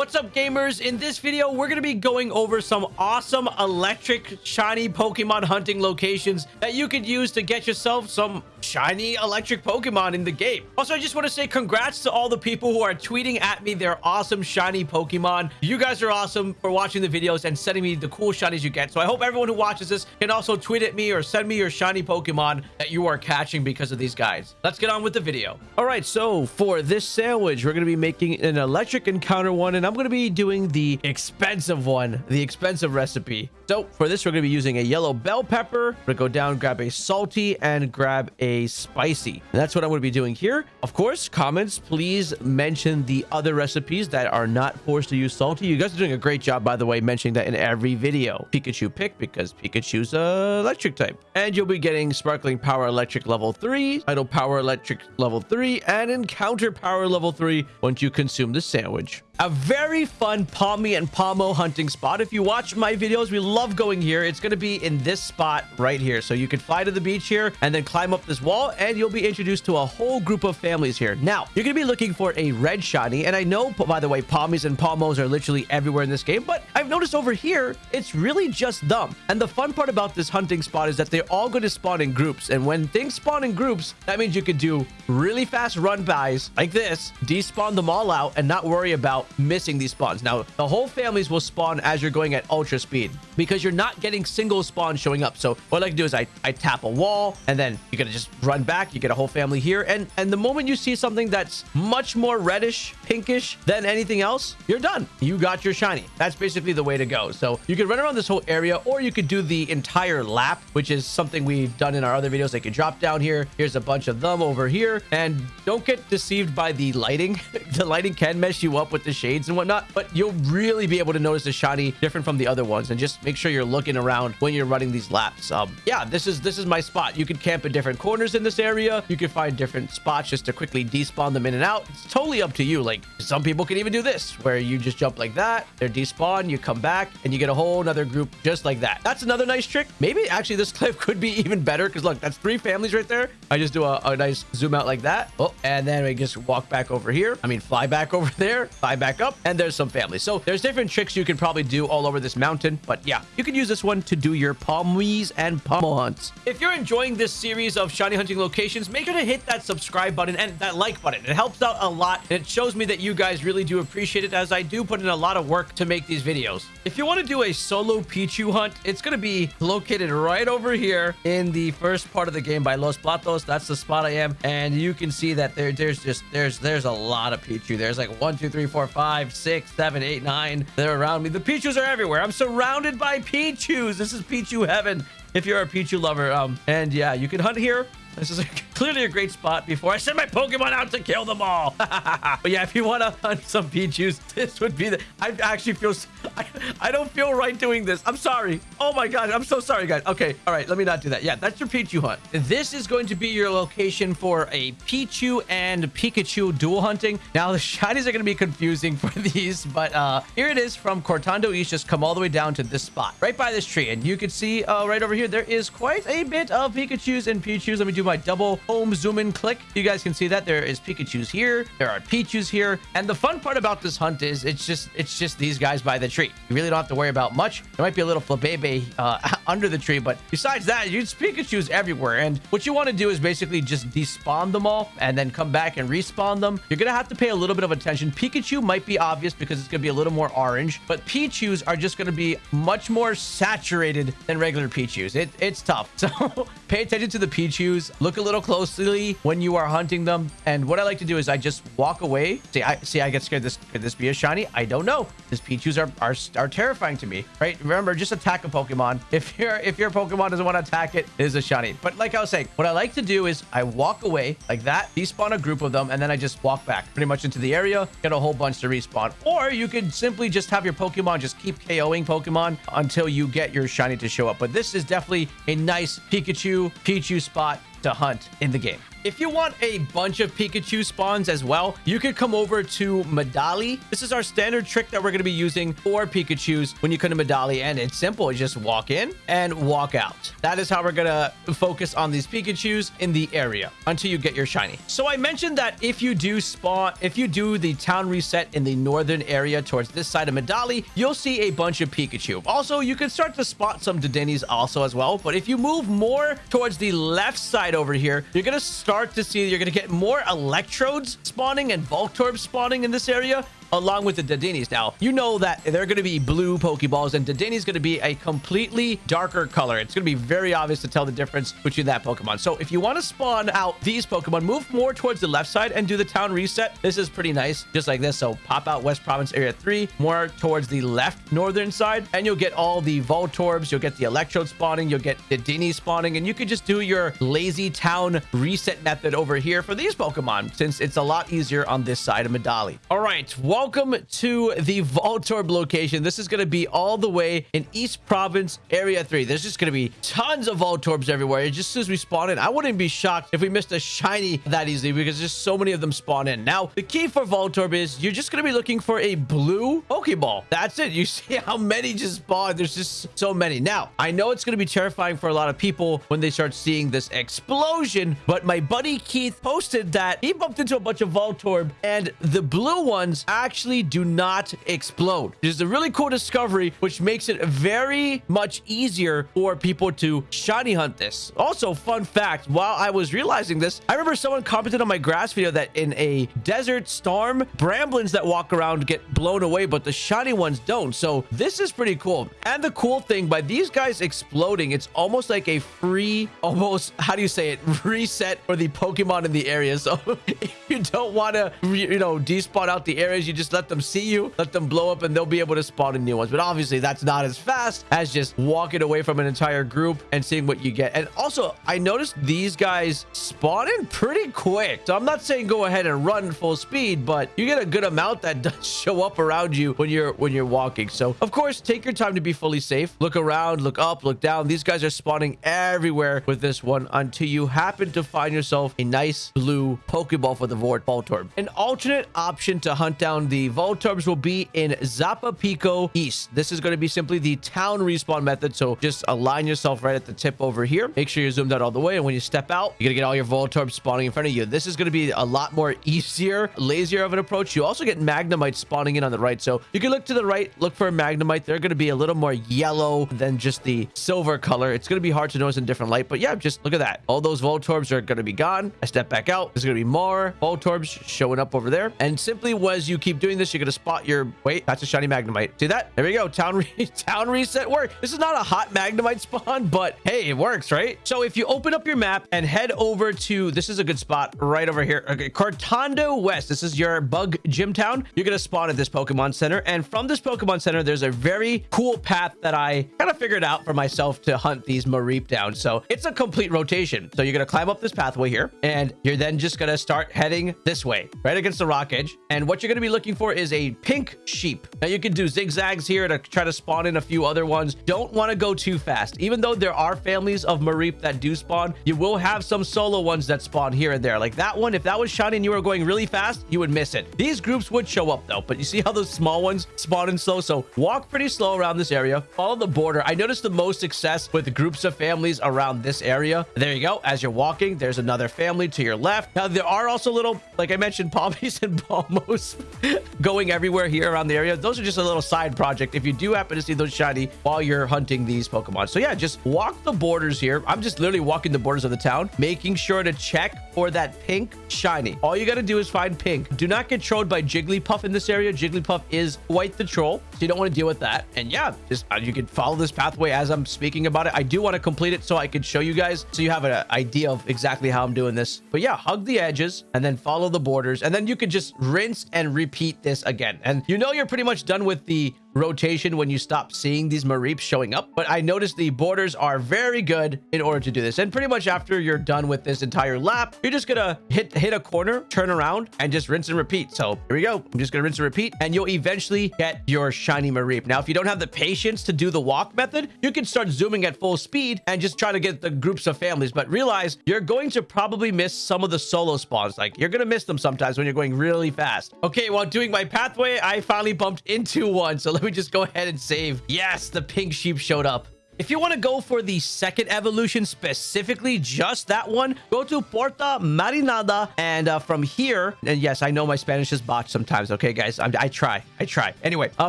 What's up, gamers? In this video, we're going to be going over some awesome electric shiny Pokemon hunting locations that you could use to get yourself some shiny electric Pokemon in the game. Also, I just want to say congrats to all the people who are tweeting at me their awesome shiny Pokemon. You guys are awesome for watching the videos and sending me the cool shinies you get. So I hope everyone who watches this can also tweet at me or send me your shiny Pokemon that you are catching because of these guys. Let's get on with the video. All right, so for this sandwich, we're going to be making an electric encounter one, and going to be doing the expensive one, the expensive recipe. So for this, we're going to be using a yellow bell pepper. We're going to go down, grab a salty, and grab a spicy. And that's what I'm going to be doing here. Of course, comments, please mention the other recipes that are not forced to use salty. You guys are doing a great job, by the way, mentioning that in every video. Pikachu pick because Pikachu's a electric type. And you'll be getting Sparkling Power Electric level 3, Title Power Electric level 3, and Encounter Power level 3 once you consume the sandwich a very fun Pawmi and Pawmo hunting spot. If you watch my videos, we love going here. It's going to be in this spot right here. So you can fly to the beach here and then climb up this wall and you'll be introduced to a whole group of families here. Now, you're going to be looking for a red shiny. And I know, by the way, Pawmis and Pawmos are literally everywhere in this game, but I've noticed over here, it's really just them. And the fun part about this hunting spot is that they're all going to spawn in groups. And when things spawn in groups, that means you could do really fast run bys like this, despawn them all out and not worry about missing these spawns. Now, the whole families will spawn as you're going at ultra speed because you're not getting single spawns showing up. So what I like to do is I, I tap a wall and then you're going to just run back. You get a whole family here. And, and the moment you see something that's much more reddish, pinkish than anything else, you're done. You got your shiny. That's basically the way to go. So you could run around this whole area or you could do the entire lap, which is something we've done in our other videos. They can drop down here. Here's a bunch of them over here. And don't get deceived by the lighting. the lighting can mess you up with the shades and whatnot, but you'll really be able to notice the shiny different from the other ones and just make sure you're looking around when you're running these laps. Um, yeah, this is this is my spot. You can camp in different corners in this area. You can find different spots just to quickly despawn them in and out. It's totally up to you. Like some people can even do this where you just jump like that. They're despawn, you come back and you get a whole another group just like that. That's another nice trick. Maybe actually this clip could be even better because look, that's three families right there. I just do a, a nice zoom out like that. Oh, and then we just walk back over here. I mean, fly back over there, fly back up, and there's some family. So there's different tricks you can probably do all over this mountain. But yeah, you can use this one to do your Pawmis and Pawmo hunts. If you're enjoying this series of shiny hunting locations, make sure to hit that subscribe button and that like button. It helps out a lot. And it shows me that you guys really do appreciate it as I do put in a lot of work to make these videos. If you want to do a solo Pichu hunt, it's going to be located right over here in the first part of the game by Los Platos. That's the spot I am. And you can see that there, there's just, there's, there's a lot of Pichu. There's like one, two, three, four, five, six, seven, eight, nine. They're around me. The Pichus are everywhere. I'm surrounded by Pichus. This is Pichu heaven if you're a Pichu lover. Um, and yeah, you can hunt here. This is a, clearly a great spot before I send my Pokemon out to kill them all. but yeah, if you want to hunt some Pichus, this would be the... I actually feel... I, I don't feel right doing this. I'm sorry. Oh my god, I'm so sorry, guys. Okay, all right, let me not do that. Yeah, that's your Pichu hunt. This is going to be your location for a Pichu and Pikachu dual hunting. Now, the shinies are going to be confusing for these, but uh, here it is from Cortondo East. Just come all the way down to this spot, right by this tree. And you can see uh, right over here, there is quite a bit of Pikachus and Pichus. Let me do my double home zoom in click. You guys can see that there is Pikachu's here. There are Pichus here. And the fun part about this hunt is it's just it's just these guys by the tree. You really don't have to worry about much. There might be a little Flabebe uh, under the tree, but besides that, you Pikachu's everywhere. And what you want to do is basically just despawn them all and then come back and respawn them. You're going to have to pay a little bit of attention. Pikachu might be obvious because it's going to be a little more orange, but Pichus are just going to be much more saturated than regular Pichus. It, it's tough. So pay attention to the Pichus. Look a little closely when you are hunting them. And what I like to do is I just walk away. See, I see I get scared. This could this be a shiny? I don't know. These Pichus are, are are terrifying to me, right? Remember, just attack a Pokemon. If your if your Pokemon doesn't want to attack it, it is a shiny. But like I was saying, what I like to do is I walk away like that, despawn a group of them, and then I just walk back pretty much into the area, get a whole bunch to respawn. Or you could simply just have your Pokemon just keep KOing Pokemon until you get your shiny to show up. But this is definitely a nice Pikachu, Pichu spot to hunt in the game. If you want a bunch of Pikachu spawns as well, you could come over to Medali. This is our standard trick that we're going to be using for Pikachus when you come to Medali. And it's simple. You just walk in and walk out. That is how we're going to focus on these Pikachus in the area until you get your shiny. So I mentioned that if you do spawn, if you do the town reset in the northern area towards this side of Medali, you'll see a bunch of Pikachu. Also, you can start to spot some Dedennes also as well. But if you move more towards the left side over here, you're going to start to see you're going to get more Electrodes spawning and Voltorb spawning in this area along with the Dedennes. Now, you know that they're going to be blue Pokeballs, and Dedenne's going to be a completely darker color. It's going to be very obvious to tell the difference between that Pokemon. So if you want to spawn out these Pokemon, move more towards the left side and do the town reset. This is pretty nice, just like this. So pop out West Province Area 3, more towards the left northern side, and you'll get all the Voltorbs, you'll get the Electrode spawning, you'll get Dedenne spawning, and you can just do your lazy town reset method over here for these Pokemon, since it's a lot easier on this side of Medali. All right, welcome to the Voltorb location. This is going to be all the way in East Province Area 3. There's just going to be tons of Voltorbs everywhere. Just as we spawn in, I wouldn't be shocked if we missed a shiny that easily because there's so many of them spawn in. Now, the key for Voltorb is you're just going to be looking for a blue Pokeball. That's it. You see how many just spawn. There's just so many. Now, I know it's going to be terrifying for a lot of people when they start seeing this explosion, but my buddy Keith posted that he bumped into a bunch of Voltorb and the blue ones actually actually do not explode. It is a really cool discovery, which makes it very much easier for people to shiny hunt this. Also, fun fact, while I was realizing this, I remember someone commented on my grass video that in a desert storm, bramblins that walk around get blown away, but the shiny ones don't. So this is pretty cool. And the cool thing, by these guys exploding, it's almost like a free, almost, how do you say it, reset for the Pokemon in the area. So if you don't want to, you know, despawn out the areas, you just let them see you, let them blow up, and they'll be able to spawn in new ones. But obviously, that's not as fast as just walking away from an entire group and seeing what you get. And also, I noticed these guys spawn in pretty quick. So I'm not saying go ahead and run full speed, but you get a good amount that does show up around you when you're when you're walking. So of course, take your time to be fully safe. Look around, look up, look down. These guys are spawning everywhere with this one until you happen to find yourself a nice blue Pokeball for the Voltorb. An alternate option to hunt down the Voltorbs will be in Zapapico East. This is going to be simply the town respawn method. So just align yourself right at the tip over here. Make sure you're zoomed out all the way. And when you step out, you're going to get all your Voltorbs spawning in front of you. This is going to be a lot more easier, lazier of an approach. You also get Magnemite spawning in on the right. So you can look to the right, look for a Magnemite. They're going to be a little more yellow than just the silver color. It's going to be hard to notice in different light. But yeah, just look at that. All those Voltorbs are going to be gone. I step back out. There's going to be more Voltorbs showing up over there. And simply as you keep doing this, you're going to spot your... Wait, that's a shiny Magnemite. See that? There we go. Town, re town reset work. This is not a hot Magnemite spawn, but hey, it works, right? So if you open up your map and head over to... This is a good spot right over here. Okay, Cortondo West. This is your bug gym town. You're going to spawn at this Pokemon Center. And from this Pokemon Center, there's a very cool path that I kind of figured out for myself to hunt these Mareep down. So it's a complete rotation. So you're going to climb up this pathway here, and you're then just going to start heading this way, right against the rock edge. And what you're going to be looking for is a pink sheep. Now you can do zigzags here to try to spawn in a few other ones. Don't want to go too fast. Even though there are families of Mareep that do spawn, you will have some solo ones that spawn here and there. Like that one, if that was shiny and you were going really fast, you would miss it. These groups would show up though, but you see how those small ones spawn in slow? So walk pretty slow around this area. Follow the border. I noticed the most success with groups of families around this area. There you go. As you're walking, there's another family to your left. Now, there are also little, like I mentioned, Pawmis and Pawmos going everywhere here around the area. Those are just a little side project if you do happen to see those shiny while you're hunting these Pokemon. So yeah, just walk the borders here. I'm just literally walking the borders of the town, making sure to check for that pink shiny. All you got to do is find pink. Do not get trolled by Jigglypuff in this area. Jigglypuff is quite the troll, so you don't want to deal with that. And yeah, just uh, you can follow this pathway as I'm speaking about it. I do want to complete it so I can show you guys so you have an idea of exactly how I'm doing this. But yeah, hug the edges and then follow the borders. And then you can just rinse and repeat repeat this again. And you know you're pretty much done with the rotation when you stop seeing these Mareeps showing up. But I noticed the borders are very good in order to do this. And pretty much after you're done with this entire lap, you're just gonna hit hit a corner, turn around, and just rinse and repeat. So here we go. I'm just gonna rinse and repeat, and you'll eventually get your shiny Mareep. Now, if you don't have the patience to do the walk method, you can start zooming at full speed and just try to get the groups of families. But realize you're going to probably miss some of the solo spawns. Like you're gonna miss them sometimes when you're going really fast. Okay, while doing my pathway, I finally bumped into one. So let me just go ahead and save. Yes, the pink sheep showed up. If you want to go for the second evolution, specifically just that one, go to Porto Marinada. And uh, from here, and yes, I know my Spanish is botched sometimes. Okay, guys, I'm, i try. I try. Anyway, uh,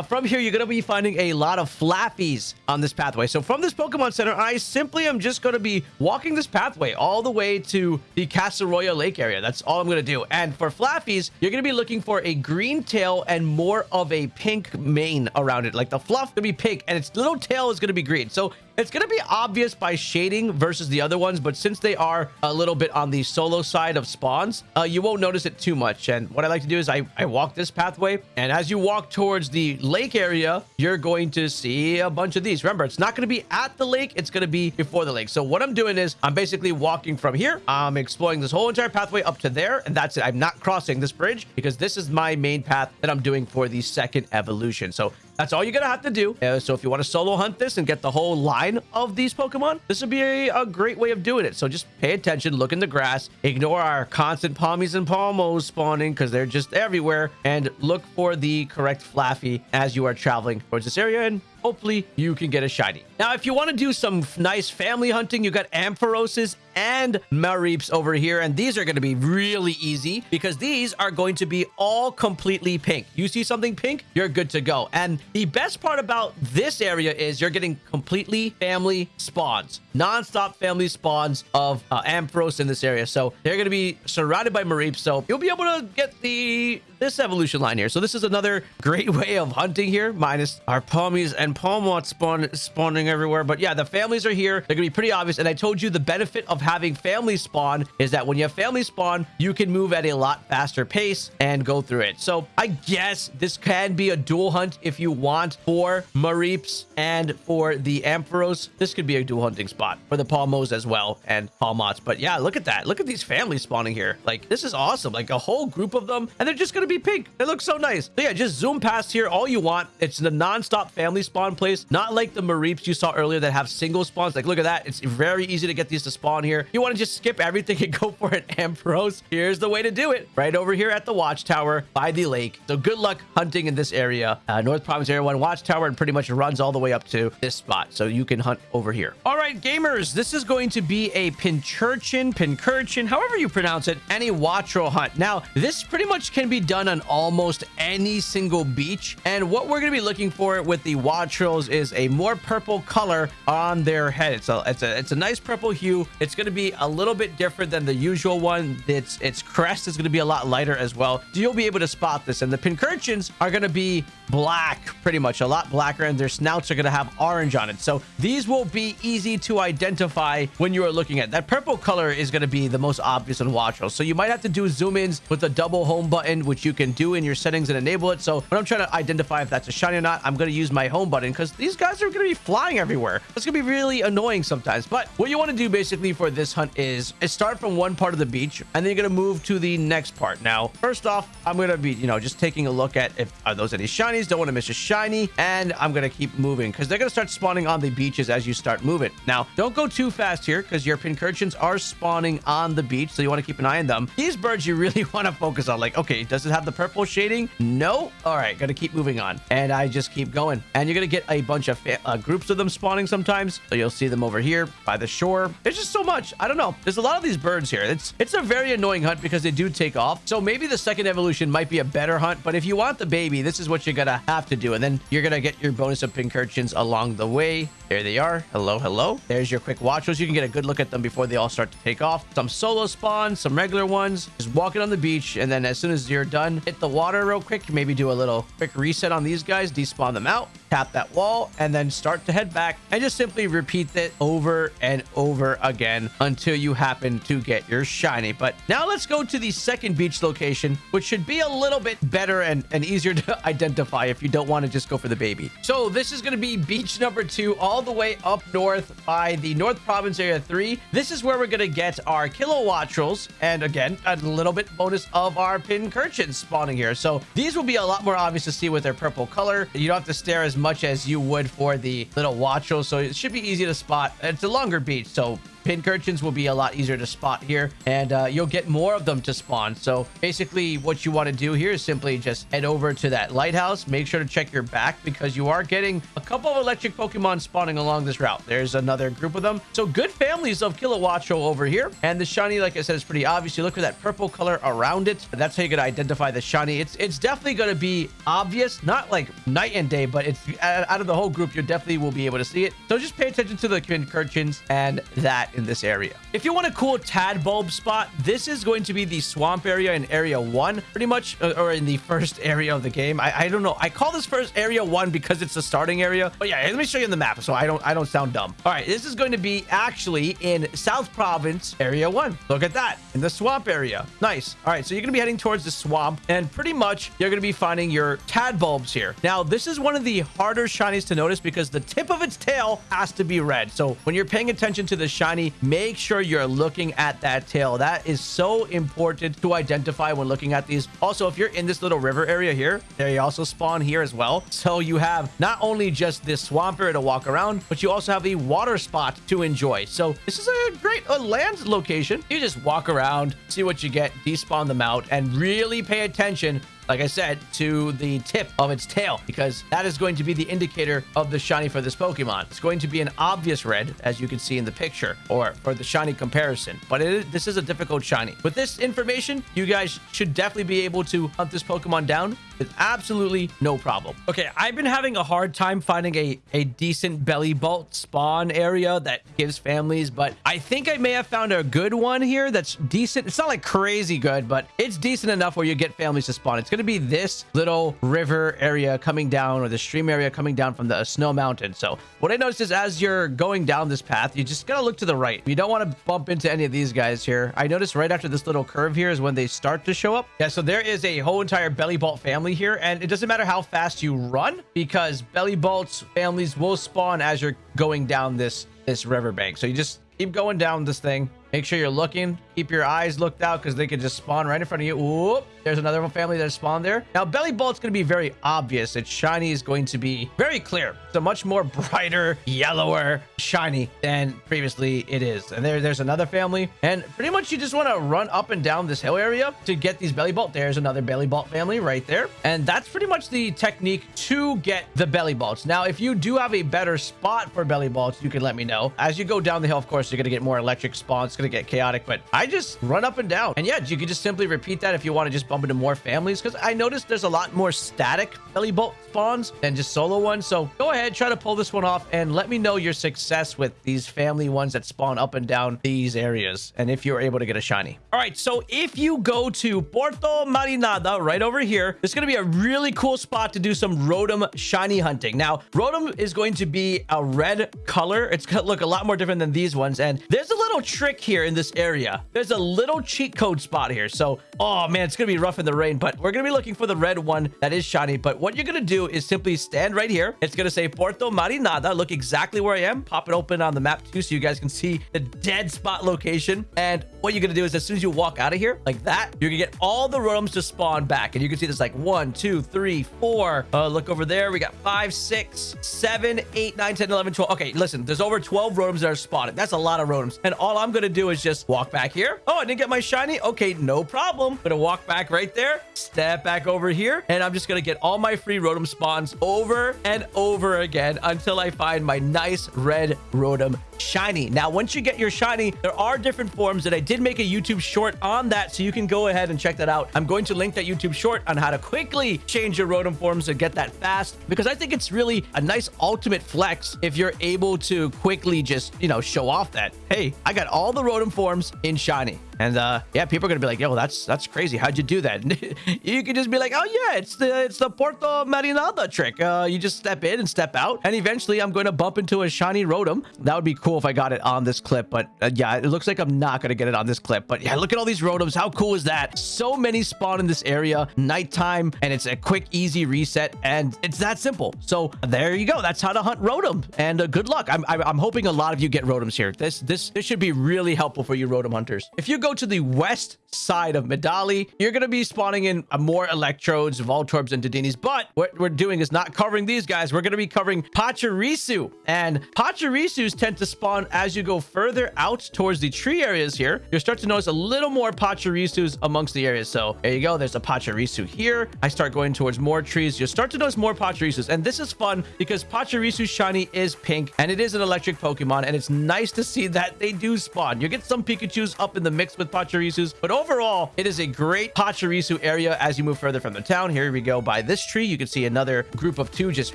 from here, you're going to be finding a lot of Flaaffies on this pathway. So from this Pokemon Center, I simply am just going to be walking this pathway all the way to the Casseroya Lake area. That's all I'm going to do. And for Flaaffies, you're going to be looking for a green tail and more of a pink mane around it. Like the fluff going to be pink and its little tail is going to be green. So it's going to be obvious by shading versus the other ones, but since they are a little bit on the solo side of spawns, uh, you won't notice it too much. And what I like to do is I, I walk this pathway, and as you walk towards the lake area, you're going to see a bunch of these. Remember, it's not going to be at the lake, it's going to be before the lake. So what I'm doing is I'm basically walking from here. I'm exploring this whole entire pathway up to there, and that's it. I'm not crossing this bridge because this is my main path that I'm doing for the second evolution. So that's all you're going to have to do. Uh, so if you want to solo hunt this and get the whole line of these Pokemon, this would be a, a, great way of doing it. So just pay attention, look in the grass, ignore our constant Pawmis and Pawmos spawning because they're just everywhere, and look for the correct Flaaffy as you are traveling towards this area and hopefully you can get a shiny. Now, if you want to do some nice family hunting, you got Ampharoses and Mareeps over here, and these are going to be really easy because these are going to be all completely pink. You see something pink, you're good to go. And the best part about this area is you're getting completely family spawns, non-stop family spawns of uh, Ampharos in this area. So they're going to be surrounded by Mareeps, so you'll be able to get the this evolution line here. So this is another great way of hunting here, minus our Pawmis and Pawmot spawn spawning everywhere. But yeah, the families are here. They're gonna be pretty obvious. And I told you the benefit of having family spawn is that when you have family spawn, you can move at a lot faster pace and go through it. So I guess this can be a dual hunt if you want for Mareeps and for the Ampharos. This could be a dual hunting spot for the Pawmos as well and Pawmots. But yeah, look at that. Look at these families spawning here. Like this is awesome. Like a whole group of them and they're just gonna be be pink. It looks so nice. So yeah, just zoom past here all you want. It's the non-stop family spawn place, not like the Mareeps you saw earlier that have single spawns. Like, look at that. It's very easy to get these to spawn here. You want to just skip everything and go for it, Ampharos. Here's the way to do it. Right over here at the watchtower by the lake. So good luck hunting in this area. Uh, North Province Area 1 watchtower and pretty much runs all the way up to this spot. So you can hunt over here. All right, gamers, this is going to be a Pincurchin, Pincurchin, however you pronounce it, any Wattrel hunt. Now, this pretty much can be done on almost any single beach. And what we're going to be looking for with the Wattrels is a more purple color on their head. It's a, it's a, it's a nice purple hue. It's going to be a little bit different than the usual one. Its, its crest is going to be a lot lighter as well. So you'll be able to spot this. And the Pincurchins are going to be black, pretty much a lot blacker. And their snouts are going to have orange on it. So these will be easy to identify when you are looking at. That purple color is going to be the most obvious in Wattrels. So you might have to do zoom ins with the double home button, which you you can do in your settings and enable it. So when I'm trying to identify if that's a shiny or not, I'm going to use my home button because these guys are going to be flying everywhere. It's going to be really annoying sometimes. But what you want to do basically for this hunt is, is start from one part of the beach and then you're going to move to the next part. Now, first off, I'm going to be, you know, just taking a look at if are those any shinies. Don't want to miss a shiny. And I'm going to keep moving because they're going to start spawning on the beaches as you start moving. Now, don't go too fast here because your pincurchins are spawning on the beach. So you want to keep an eye on them. These birds you really want to focus on. Like, okay, does it have the purple shading? No. All right, gotta keep moving on. And I just keep going. And you're gonna get a bunch of uh, groups of them spawning sometimes. So you'll see them over here by the shore. There's just so much. I don't know. There's a lot of these birds here. It's it's a very annoying hunt because they do take off. So maybe the second evolution might be a better hunt. But if you want the baby, this is what you're gonna have to do. And then you're gonna get your bonus of pincurchins along the way. There they are. Hello, hello. There's your quick watchers. You can get a good look at them before they all start to take off. Some solo spawns, some regular ones. Just walking on the beach. And then as soon as you're done, hit the water real quick. Maybe do a little quick reset on these guys. Despawn them out tap that wall, and then start to head back and just simply repeat it over and over again until you happen to get your shiny. But now let's go to the second beach location, which should be a little bit better and, and easier to identify if you don't want to just go for the baby. So this is going to be beach number two, all the way up north by the North Province Area 3. This is where we're going to get our Kilowattrels, and again, a little bit bonus of our Pincurchins spawning here. So these will be a lot more obvious to see with their purple color. You don't have to stare as much as you would for the little Wattrels, so it should be easy to spot. It's a longer beach, so Pincurchins will be a lot easier to spot here, and uh, you'll get more of them to spawn. So basically, what you want to do here is simply just head over to that lighthouse. Make sure to check your back because you are getting a couple of electric Pokemon spawning along this route. There's another group of them. So good families of Kilowattrel over here. And the shiny, like I said, is pretty obvious. You look for that purple color around it. That's how you can identify the shiny. It's it's definitely going to be obvious, not like night and day, but it's out of the whole group, you definitely will be able to see it. So just pay attention to the Pincurchins and that in this area. If you want a cool Tadbulb spot, this is going to be the swamp area in area one, pretty much, uh, or in the first area of the game. I, I don't know. I call this first area one because it's the starting area. But yeah, let me show you in the map so I don't I don't sound dumb. All right, this is going to be actually in South Province area one. Look at that in the swamp area. Nice. All right, so you're going to be heading towards the swamp and pretty much you're going to be finding your Tadbulbs here. Now, this is one of the harder shinies to notice because the tip of its tail has to be red. So when you're paying attention to the shiny, make sure you're looking at that tail. That is so important to identify when looking at these. Also, if you're in this little river area here, they also spawn here as well. So you have not only just this swamp area to walk around, but you also have a water spot to enjoy. So this is a great a land location. You just walk around, see what you get, despawn them out, and really pay attention like I said, to the tip of its tail because that is going to be the indicator of the shiny for this Pokemon. It's going to be an obvious red, as you can see in the picture, or for the shiny comparison, but this is a difficult shiny. With this information, you guys should definitely be able to hunt this Pokemon down with absolutely no problem. Okay, I've been having a hard time finding a, a decent Bellibolt spawn area that gives families, but I think I may have found a good one here that's decent. It's not like crazy good, but it's decent enough where you get families to spawn. It's going to be this little river area coming down or the stream area coming down from the snow mountain. So what I noticed is as you're going down this path, you just got to look to the right. You don't want to bump into any of these guys here. I noticed right after this little curve here is when they start to show up. Yeah, so there is a whole entire Bellibolt family here, and it doesn't matter how fast you run because Bellibolts families will spawn as you're going down this this riverbank. So you just keep going down this thing. Make sure you're looking. Keep your eyes looked out because they could just spawn right in front of you. Whoop. There's another family that spawned there. Now, Bellibolt's going to be very obvious. Its shiny is going to be very clear. It's a much more brighter, yellower shiny than previously it is. And there, there's another family. And pretty much you just want to run up and down this hill area to get these Bellibolt. There's another Bellibolt family right there. And that's pretty much the technique to get the Bellibolts. Now, if you do have a better spot for Bellibolts, you can let me know. As you go down the hill, of course, you're going to get more electric spawns. It's going to get chaotic, but I just run up and down. And yeah, you can just simply repeat that if you want to just bump into more families because I noticed there's a lot more static Bellibolt spawns than just solo ones. So go ahead, try to pull this one off and let me know your success with these family ones that spawn up and down these areas and if you're able to get a shiny. All right, so if you go to Puerto Marinada right over here, it's going to be a really cool spot to do some Rotom shiny hunting. Now, Rotom is going to be a red color. It's going to look a lot more different than these ones. And there's a little trick here in this area. There's a little cheat code spot here. So, oh man, it's going to be rough in the rain, but we're going to be looking for the red one that is shiny. But what you're going to do is simply stand right here. It's going to say Puerto Marinada. Look exactly where I am. Pop it open on the map too so you guys can see the dead spot location. And what you're going to do is as soon as you walk out of here like that, you're going to get all the Rotoms to spawn back. And you can see there's like one, two, three, four. Uh, look over there. We got five, six, seven, eight, nine, 10, 11, 12. Okay, listen, there's over 12 Rotoms that are spotted. That's a lot of Rotoms. And all I'm going to do is just walk back here. Oh, I didn't get my shiny. Okay, no problem. Going to walk back right there, step back over here, and I'm just going to get all my free Rotom spawns over and over again until I find my nice red Rotom shiny. Now, once you get your shiny, there are different forms that I did make a YouTube short on that, so you can go ahead and check that out. I'm going to link that YouTube short on how to quickly change your Rotom forms and get that fast because I think it's really a nice ultimate flex if you're able to quickly just, you know, show off that, hey, I got all the Rotom forms in shiny. And uh, yeah, people are gonna be like, yo, that's that's crazy. How'd you do that? you can just be like, oh yeah, it's the it's the Porto Marinada trick. Uh, you just step in and step out, and eventually I'm going to bump into a shiny Rotom. That would be cool if I got it on this clip, but uh, yeah, it looks like I'm not gonna get it on this clip. But yeah, look at all these Rotoms. How cool is that? So many spawn in this area, nighttime, and it's a quick, easy reset, and it's that simple. So there you go. That's how to hunt Rotom, and uh, good luck. I'm, I'm hoping a lot of you get Rotoms here. This this this should be really helpful for you Rotom hunters. If you go to the west side of Medali, you're going to be spawning in more Electrodes, Voltorbs, and Dedinis. But what we're doing is not covering these guys. We're going to be covering Pachirisu. And Pachirisus tend to spawn as you go further out towards the tree areas here. You'll start to notice a little more Pachirisus amongst the areas. So there you go. There's a Pachirisu here. I start going towards more trees. You'll start to notice more Pachirisus. And this is fun because Pachirisu shiny is pink and it is an electric Pokemon. And it's nice to see that they do spawn. You get some Pikachus up in the mix with Pachirisus, but overall, it is a great Pachirisu area as you move further from the town. Here we go by this tree. You can see another group of two just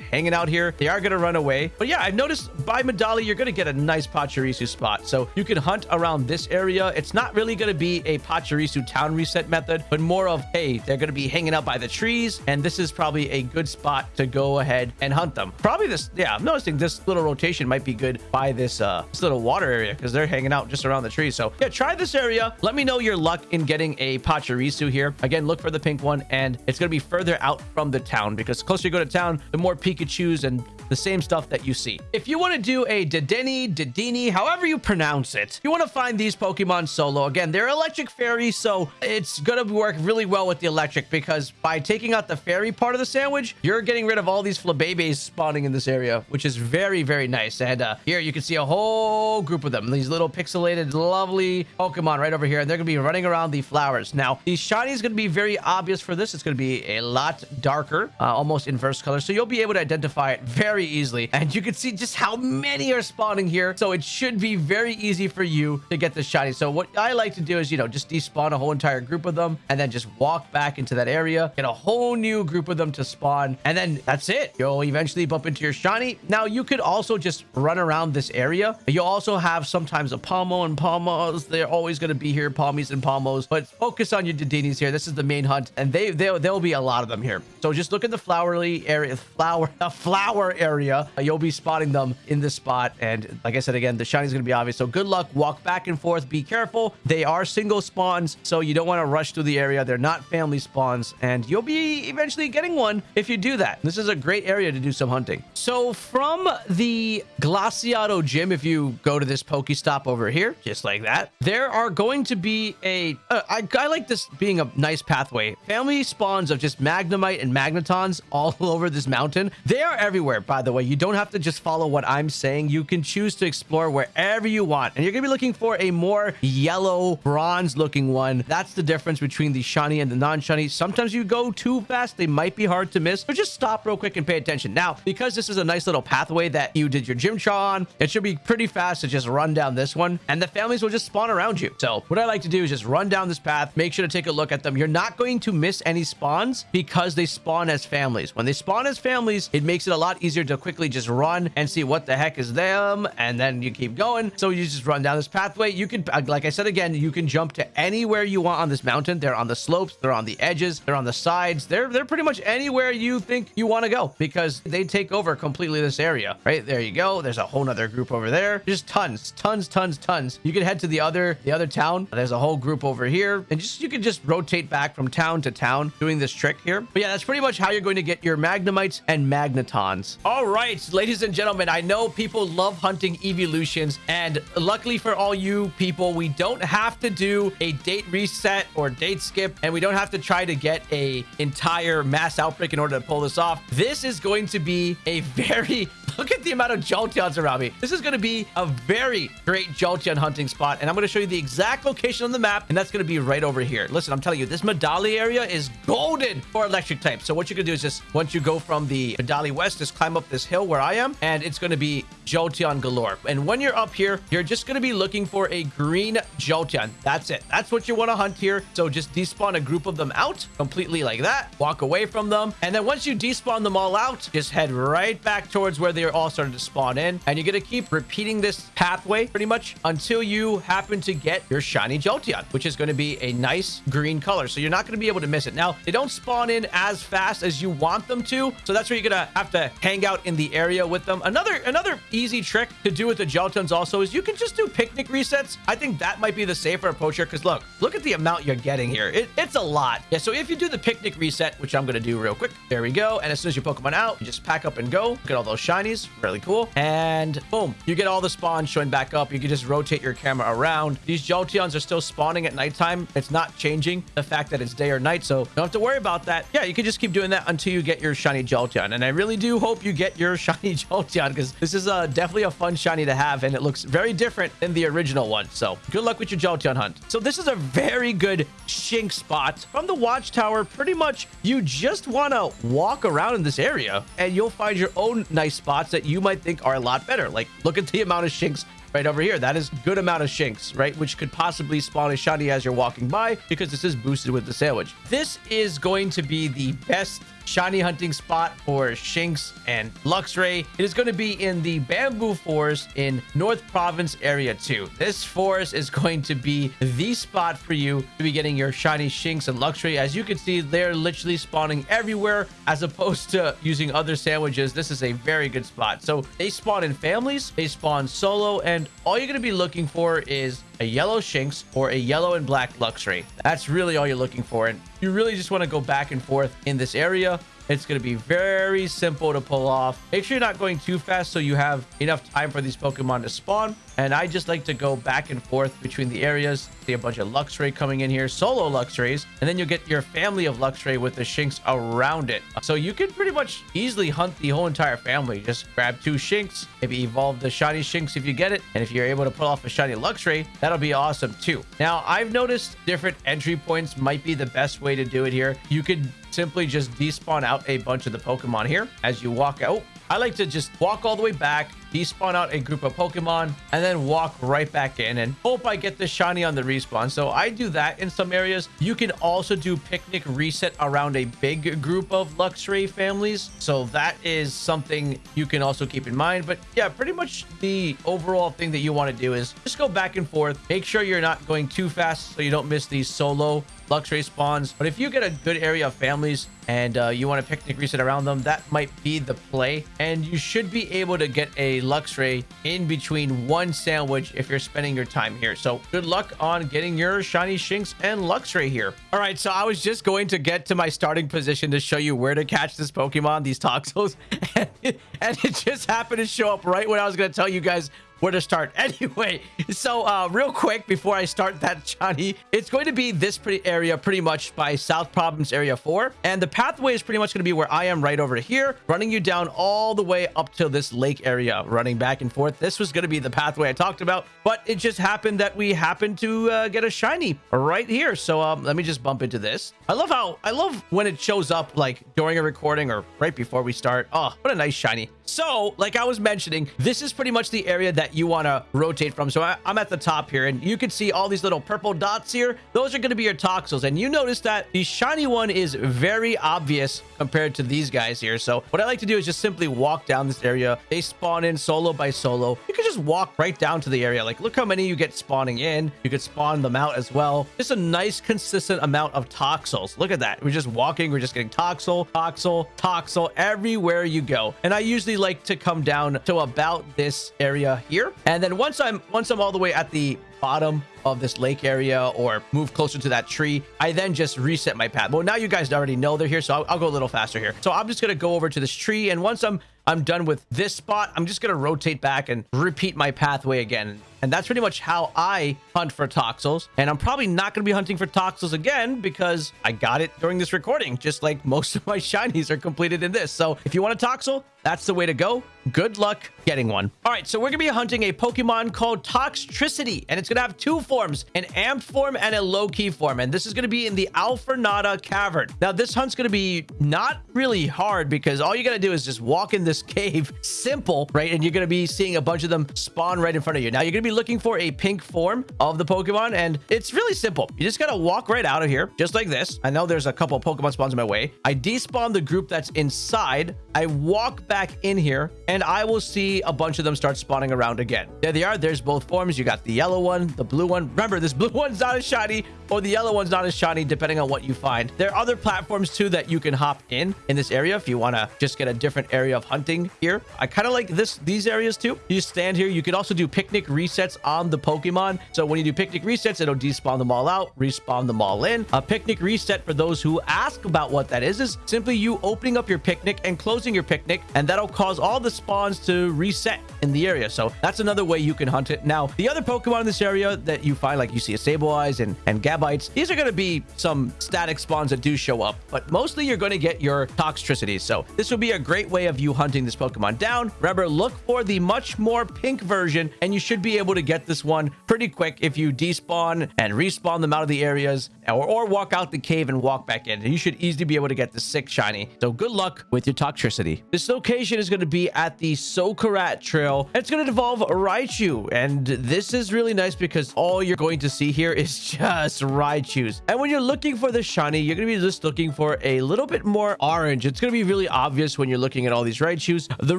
hanging out here. They are going to run away. But yeah, I've noticed by Medali, you're going to get a nice Pachirisu spot. So you can hunt around this area. It's not really going to be a Pachirisu town reset method, but more of, hey, they're going to be hanging out by the trees. And this is probably a good spot to go ahead and hunt them. Probably this, yeah, I'm noticing this little rotation might be good by this, uh, this little water area because they're hanging out just around the trees. So yeah, try this area. Let me know your luck in getting a Pachirisu here. Again, look for the pink one and it's going to be further out from the town because closer you go to town, the more Pikachus and the same stuff that you see. If you want to do a Dedenne, Dedini, however you pronounce it, you want to find these Pokemon solo. Again, they're electric fairies, so it's going to work really well with the electric because by taking out the fairy part of the sandwich, you're getting rid of all these Flabébés spawning in this area, which is very, very nice. And uh, here you can see a whole group of them. These little pixelated, lovely Pokemon right over here, and they're going to be running around the flowers. Now, the shiny is going to be very obvious for this. It's going to be a lot darker, uh, almost inverse color, so you'll be able to identify it very easily. And you can see just how many are spawning here, so it should be very easy for you to get the shiny. So what I like to do is, you know, just despawn a whole entire group of them, and then just walk back into that area, get a whole new group of them to spawn, and then that's it. You'll eventually bump into your shiny. Now, you could also just run around this area. You'll also have sometimes a Pawmo and Pawmos. They're always going to be here, Pawmis and Pawmos, but focus on your Dedinis here. This is the main hunt, and they, they, there'll be a lot of them here. So just look at the flowery area, flower, the flower area. You'll be spotting them in this spot. And like said, again, the shiny is going to be obvious. So good luck. Walk back and forth. Be careful. They are single spawns, so you don't want to rush through the area. They're not family spawns, and you'll be eventually getting one if you do that. This is a great area to do some hunting. So from the Glaseado gym, if you go to this Pokestop over here, just like that, there are going to be a. Uh, I, I like this being a nice pathway. Family spawns of just Magnemite and Magnetons all over this mountain. They are everywhere, by the way. You don't have to just follow what I'm saying. You can choose to explore wherever you want. And you're going to be looking for a more yellow, bronze looking one. That's the difference between the shiny and the non-shiny. Sometimes you go too fast. They might be hard to miss. So just stop real quick and pay attention. Now, because this is a nice little pathway that you did your gym chaw on, it should be pretty fast to just run down this one. And the families will just spawn around you. So what I like to do is just run down this path. Make sure to take a look at them. You're not going to miss any spawns because they spawn as families. When they spawn as families, it makes it a lot easier to quickly just run and see what the heck is them. And then you keep going. So you just run down this pathway. You can, uh, like I said again, you can jump to anywhere you want on this mountain. They're on the slopes. They're on the edges. They're on the sides. They're, they're pretty much anywhere you think you want to go because they take over completely this area, right? There you go. There's a whole nother group over there. Just tons, tons, tons, tons. You can head to the other, the other town. There's a whole group over here and just, you can just rotate back from town to town doing this trick here. But yeah, that's pretty much how you're going to get your Magnemites and Magnetons. All right, ladies and gentlemen, I know people love hunting evolutions and luckily for all you people, we don't have to do a date reset or date skip and we don't have to try to get a entire mass outbreak in order to pull this off. This is going to be a very Look at the amount of Jolteons around me. This is going to be a very great Jolteon hunting spot. And I'm going to show you the exact location on the map. And that's going to be right over here. Listen, I'm telling you, this Medali area is golden for electric type. So what going to do is just, once you go from the Medali West, just climb up this hill where I am. And it's going to be Jolteon galore. And when you're up here, you're just going to be looking for a green Jolteon. That's it. That's what you want to hunt here. So just despawn a group of them out completely like that. Walk away from them. And then once you despawn them all out, just head right back towards where they they're all starting to spawn in. And you're going to keep repeating this pathway pretty much until you happen to get your shiny Jolteon, which is going to be a nice green color. So you're not going to be able to miss it. Now, they don't spawn in as fast as you want them to. So that's where you're going to have to hang out in the area with them. Another another easy trick to do with the Jolteons also is you can just do picnic resets. I think that might be the safer approach here because look, look at the amount you're getting here. It, it's a lot. Yeah, so if you do the picnic reset, which I'm going to do real quick, there we go. And as soon as your Pokemon out, you just pack up and go. Get all those shinies. Really cool. And boom, you get all the spawns showing back up. You can just rotate your camera around. These Jolteons are still spawning at nighttime. It's not changing the fact that it's day or night, so don't have to worry about that. Yeah, you can just keep doing that until you get your shiny Jolteon. And I really do hope you get your shiny Jolteon because this is uh, definitely a fun shiny to have, and it looks very different than the original one. So good luck with your Jolteon hunt. So this is a very good Shink spot. From the Watchtower, pretty much you just want to walk around in this area, and you'll find your own nice spots that you might think are a lot better. Like, look at the amount of Shinx right over here. That is good amount of Shinx, right? Which could possibly spawn a shiny as you're walking by because this is boosted with the sandwich. This is going to be the best shiny hunting spot for Shinx and Luxray. It is going to be in the Bamboo Forest in North Province Area 2. This forest is going to be the spot for you to be getting your shiny Shinx and Luxray. As you can see, they're literally spawning everywhere as opposed to using other sandwiches. This is a very good spot. So they spawn in families, they spawn solo, and all you're going to be looking for is a yellow Shinx or a yellow and black Luxray. That's really all you're looking for. And you really just want to go back and forth in this area. It's going to be very simple to pull off. Make sure you're not going too fast so you have enough time for these Pokemon to spawn. And I just like to go back and forth between the areas. See a bunch of Luxray coming in here, solo Luxrays, and then you'll get your family of Luxray with the Shinx around it. So you can pretty much easily hunt the whole entire family. Just grab two Shinx, maybe evolve the shiny Shinx if you get it. And if you're able to pull off a shiny Luxray, that'll be awesome too. Now, I've noticed different entry points might be the best way to do it here. You could simply just despawn out a bunch of the Pokemon here as you walk out. I like to just walk all the way back, despawn out a group of Pokemon, and then walk right back in and hope I get the shiny on the respawn. So I do that in some areas. You can also do picnic reset around a big group of Luxray families. So that is something you can also keep in mind. But yeah, pretty much the overall thing that you want to do is just go back and forth. Make sure you're not going too fast so you don't miss these solo Luxray spawns. But if you get a good area of families and uh, you want to picnic reset around them, that might be the play. And you should be able to get a Luxray in between one sandwich if you're spending your time here. So good luck on getting your shiny Shinx and Luxray here. All right, so I was just going to get to my starting position to show you where to catch this Pokemon, these Toxels, and and it just happened to show up right when I was going to tell you guys where to start. Anyway, so uh, real quick before I start that, Johnny, it's going to be this pretty area pretty much by South Province Area 4. And the pathway is pretty much going to be where I am right over here, running you down all the way up to this lake area, running back and forth. This was going to be the pathway I talked about, but it just happened that we happened to uh, get a shiny right here. So um, let me just bump into this. I love how, I love when it shows up like during a recording or right before we start. Oh, what a nice shiny. So like I was mentioning, this is pretty much the area that you want to rotate from. So I, am at the top here and you can see all these little purple dots here. Those are going to be your Toxels. And you notice that the shiny one is very obvious compared to these guys here. So what I like to do is just simply walk down this area. They spawn in solo by solo. You can just walk right down to the area. Like look how many you get spawning in. You could spawn them out as well. Just a nice consistent amount of Toxels. Look at that. We're just walking. We're just getting Toxel, Toxel, Toxel everywhere you go. And I usually like to come down to about this area here. And then once I'm once I'm all the way at the bottom of this lake area or move closer to that tree, I then just reset my path. Well, now you guys already know they're here, so I'll, I'll go a little faster here. So I'm just going to go over to this tree. And once I'm I'm done with this spot, I'm just going to rotate back and repeat my pathway again. And that's pretty much how I hunt for Toxels. And I'm probably not going to be hunting for Toxels again because I got it during this recording, just like most of my shinies are completed in this. So if you want a Toxel, that's the way to go. Good luck getting one. All right, so we're going to be hunting a Pokemon called Toxtricity, and it's going to have two forms, an amped form and a low-key form. And this is going to be in the Alfornada Cavern. Now, this hunt's going to be not really hard because all you got to do is just walk in this cave. Simple, right? And you're going to be seeing a bunch of them spawn right in front of you. Now, you're going to be looking for a pink form of the Pokemon, and it's really simple. You just gotta walk right out of here, just like this. I know there's a couple Pokemon spawns in my way. I despawn the group that's inside. I walk back in here, and I will see a bunch of them start spawning around again. There they are. There's both forms. You got the yellow one, the blue one. Remember, this blue one's not as shiny, or the yellow one's not as shiny, depending on what you find. There are other platforms, too, that you can hop in in this area if you want to just get a different area of hunting here. I kind of like this these areas, too. You stand here. You can also do picnic resets on the Pokemon. So when you do picnic resets, it'll despawn them all out, respawn them all in. A picnic reset, for those who ask about what that is, is simply you opening up your picnic and closing your picnic, and that'll cause all the spawns to reset in the area. So that's another way you can hunt it. Now, the other Pokemon in this area that you find, like you see a Sableyes and, and Gabites, these are going to be some static spawns that do show up, but mostly you're going to get your Toxtricities. So this will be a great way of you hunting this Pokemon down. Remember, look for the much more pink version, and you should be able to get this one pretty quick if you despawn and respawn them out of the areas or, or walk out the cave and walk back in. You should easily be able to get the sick shiny. So good luck with your Toxtricity. This location is going to be at the Socarrat Trail. It's going to devolve Raichu, and this is really nice because all you're going to see here is just Raichus. And when you're looking for the shiny, you're going to be just looking for a little bit more orange. It's going to be really obvious when you're looking at all these Raichus. The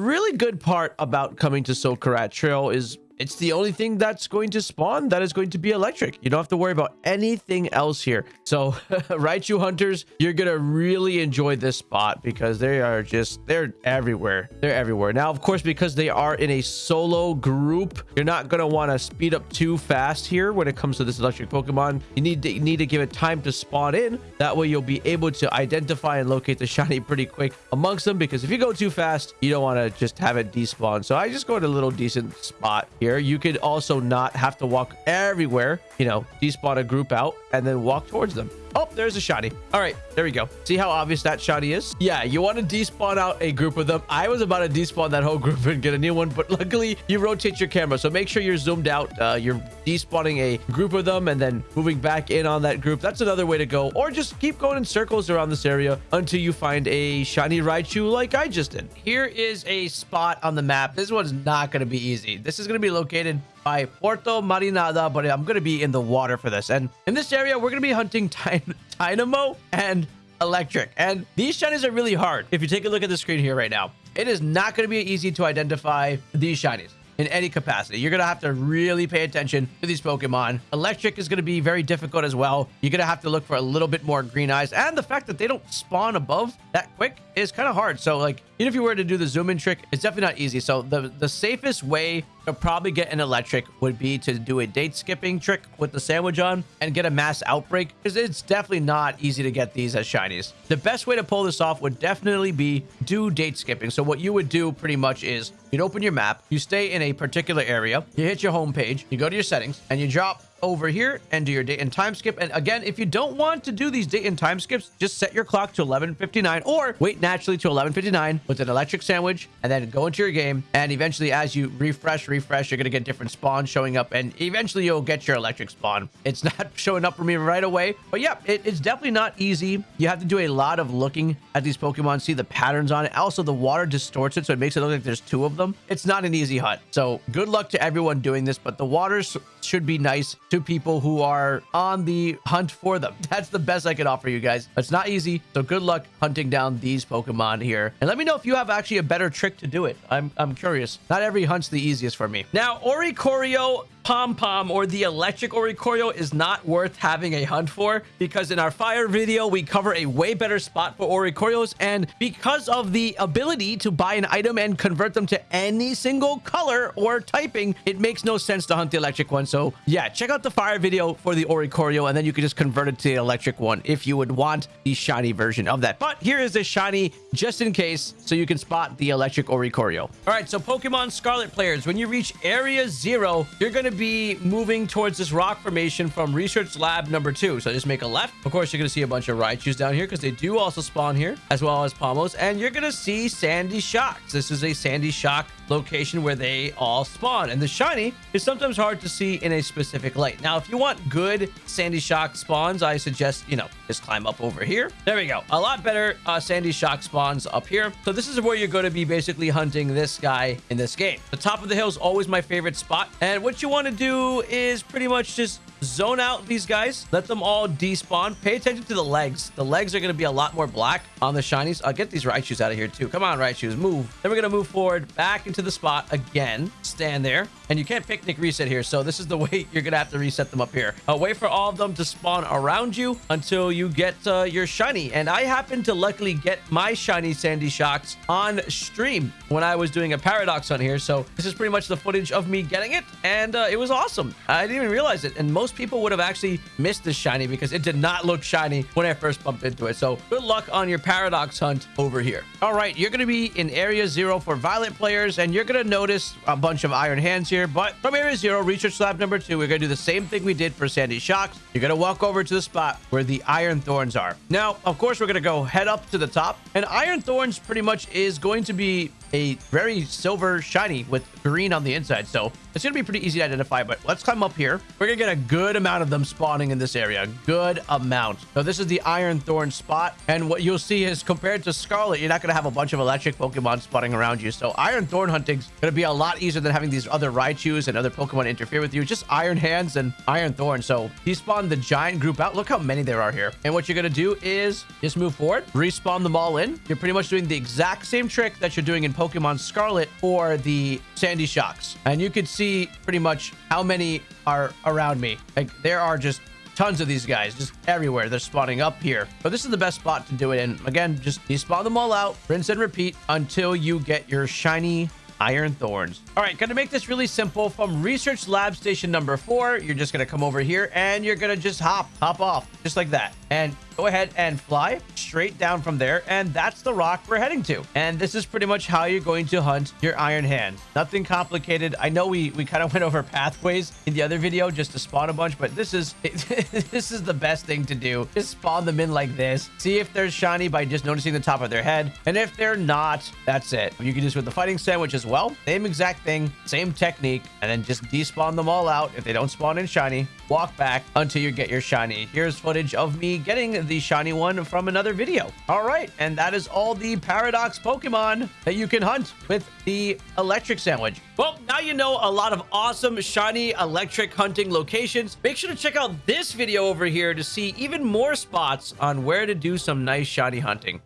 really good part about coming to Socarrat Trail is it's the only thing that's going to spawn that is going to be electric. You don't have to worry about anything else here. So Raichu hunters, you're going to really enjoy this spot because they are just, they're everywhere. They're everywhere. Now, of course, because they are in a solo group, you're not going to want to speed up too fast here when it comes to this electric Pokemon. You need to, you need to give it time to spawn in. That way you'll be able to identify and locate the shiny pretty quick amongst them because if you go too fast, you don't want to just have it despawn. So I just go to a little decent spot here here. You could also not have to walk everywhere, you know, despawn a group out and then walk towards them. Oh, there's a shiny. All right, there we go. See how obvious that shiny is? Yeah, you want to despawn out a group of them. I was about to despawn that whole group and get a new one, but luckily you rotate your camera. So make sure you're zoomed out. Uh, you're despawning a group of them and then moving back in on that group. That's another way to go. Or just keep going in circles around this area until you find a shiny Raichu like I just did. Here is a spot on the map. This one's not going to be easy. This is going to be located by Porto Marinada, but I'm going to be in the water for this. And in this area, we're going to be hunting Tynamo and Eelektrik. And these shinies are really hard. If you take a look at the screen here right now, it is not going to be easy to identify these shinies in any capacity. You're going to have to really pay attention to these Pokemon. Eelektrik is going to be very difficult as well. You're going to have to look for a little bit more green eyes. And the fact that they don't spawn above that quick is kind of hard. So like, even if you were to do the zoom in trick, it's definitely not easy. So the, the safest way to probably get an Eelektrik would be to do a date skipping trick with the sandwich on and get a mass outbreak because it's definitely not easy to get these as shinies. The best way to pull this off would definitely be do date skipping. So what you would do pretty much is you'd open your map, you stay in a particular area, you hit your home page, you go to your settings and you drop over here and do your date and time skip. And again, if you don't want to do these date and time skips, just set your clock to 11.59 or wait naturally to 11.59 with an electric sandwich and then go into your game. And eventually, as you refresh, refresh, you're going to get different spawns showing up and eventually you'll get your electric spawn. It's not showing up for me right away, but yeah, it, it's definitely not easy. You have to do a lot of looking at these Pokemon, see the patterns on it. Also, the water distorts it, so it makes it look like there's two of them. It's not an easy hunt. So good luck to everyone doing this, but the waters should be nice to people who are on the hunt for them. That's the best I can offer you guys. It's not easy, so good luck hunting down these Pokemon here. And let me know if you have actually a better trick to do it. I'm, I'm curious. Not every hunt's the easiest for me. Now, Oricorio Pom Pom or the electric Oricorio is not worth having a hunt for because in our fire video, we cover a way better spot for Oricorios. And because of the ability to buy an item and convert them to any single color or typing, it makes no sense to hunt the electric one. So yeah, check out the fire video for the Oricorio and then you can just convert it to the electric one if you would want the shiny version of that. But here is the shiny just in case so you can spot the electric Oricorio. All right, so Pokemon Scarlet players, when you reach area zero, you're going to be moving towards this rock formation from research lab number two. So I just make a left. Of course, you're going to see a bunch of Raichus down here because they do also spawn here as well as Pawmos. And you're going to see Sandy Shocks. This is a Sandy Shock location where they all spawn. And the shiny is sometimes hard to see in a specific light. Now, if you want good Sandy Shock spawns, I suggest, you know, just climb up over here. There we go. A lot better uh, Sandy Shock spawns up here. So this is where you're going to be basically hunting this guy in this game. The top of the hill is always my favorite spot. And what you want to do is pretty much just zone out these guys. Let them all despawn. Pay attention to the legs. The legs are going to be a lot more black on the shinies. I'll get these Raichus out of here too. Come on, Raichus, move. Then we're going to move forward back into the spot again. Stand there. And you can't picnic reset here. So this is the way you're going to have to reset them up here. Uh, wait for all of them to spawn around you until you get uh, your shiny. And I happen to luckily get my shiny Sandy Shocks on stream when I was doing a Paradox on here. So this is pretty much the footage of me getting it. And uh, it was awesome. I didn't even realize it. And most people would have actually missed this shiny because it did not look shiny when I first bumped into it. So good luck on your Paradox hunt over here. All right, you're going to be in Area Zero for Violet players, and you're going to notice a bunch of Iron Hands here. But from Area Zero, Research Lab number two, we're going to do the same thing we did for Sandy Shocks. You're going to walk over to the spot where the Iron Thorns are. Now, of course, we're going to go head up to the top, and Iron Thorns pretty much is going to be a very silver shiny with green on the inside. So it's going to be pretty easy to identify, but let's climb up here. We're going to get a good amount of them spawning in this area. Good amount. So this is the Iron Thorn spot. And what you'll see is compared to Scarlet, you're not going to have a bunch of electric Pokemon spawning around you. So Iron Thorn hunting's going to be a lot easier than having these other Raichus and other Pokemon interfere with you. Just Iron Hands and Iron Thorn. So he spawned the giant group out. Look how many there are here. And what you're going to do is just move forward, respawn them all in. You're pretty much doing the exact same trick that you're doing in Pokemon Scarlet for the Sandy Shocks. And you can see pretty much how many are around me. Like there are just tons of these guys just everywhere. They're spawning up here. But this is the best spot to do it in. Again, just despawn them all out, rinse and repeat until you get your shiny iron thorns. All right, gonna make this really simple. From research lab station number four, you're just gonna come over here and you're gonna just hop, hop off, just like that. And go ahead and fly straight down from there. And that's the rock we're heading to. And this is pretty much how you're going to hunt your iron hand. Nothing complicated. I know we, we kind of went over pathways in the other video just to spawn a bunch, but this is, this is the best thing to do. Just spawn them in like this. See if they're shiny by just noticing the top of their head. And if they're not, that's it. You can do this with the fighting sandwich as well. Same exact thing, same technique, and then just despawn them all out. If they don't spawn in shiny, walk back until you get your shiny. Here's footage of me getting the shiny one from another video. All right, and that is all the Paradox Pokemon that you can hunt with the electric sandwich. Well, now you know a lot of awesome shiny electric hunting locations. Make sure to check out this video over here to see even more spots on where to do some nice shiny hunting.